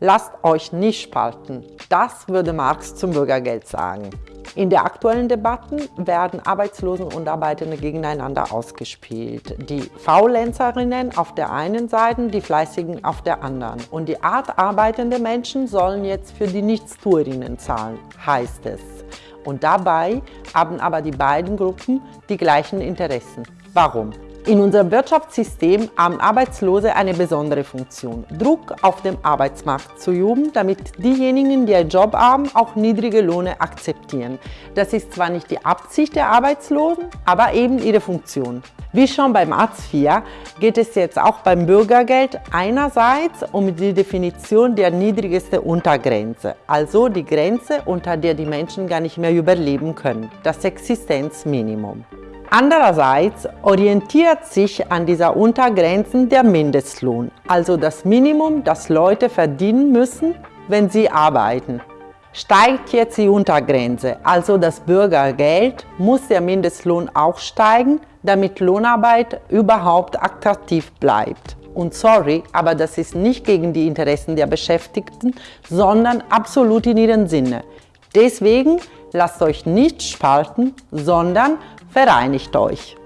Lasst euch nicht spalten. Das würde Marx zum Bürgergeld sagen. In der aktuellen Debatten werden Arbeitslosen und Arbeitende gegeneinander ausgespielt. Die Faulenzerinnen auf der einen Seite, die Fleißigen auf der anderen. Und die Art arbeitende Menschen sollen jetzt für die Nichtstuerinnen zahlen, heißt es. Und dabei haben aber die beiden Gruppen die gleichen Interessen. Warum? In unserem Wirtschaftssystem haben Arbeitslose eine besondere Funktion, Druck auf dem Arbeitsmarkt zu üben, damit diejenigen, die einen Job haben, auch niedrige Löhne akzeptieren. Das ist zwar nicht die Absicht der Arbeitslosen, aber eben ihre Funktion. Wie schon beim Hartz IV geht es jetzt auch beim Bürgergeld einerseits um die Definition der niedrigsten Untergrenze, also die Grenze, unter der die Menschen gar nicht mehr überleben können, das Existenzminimum. Andererseits orientiert sich an dieser Untergrenzen der Mindestlohn, also das Minimum, das Leute verdienen müssen, wenn sie arbeiten. Steigt jetzt die Untergrenze, also das Bürgergeld, muss der Mindestlohn auch steigen, damit Lohnarbeit überhaupt attraktiv bleibt. Und sorry, aber das ist nicht gegen die Interessen der Beschäftigten, sondern absolut in ihrem Sinne. Deswegen lasst euch nicht spalten, sondern vereinigt euch.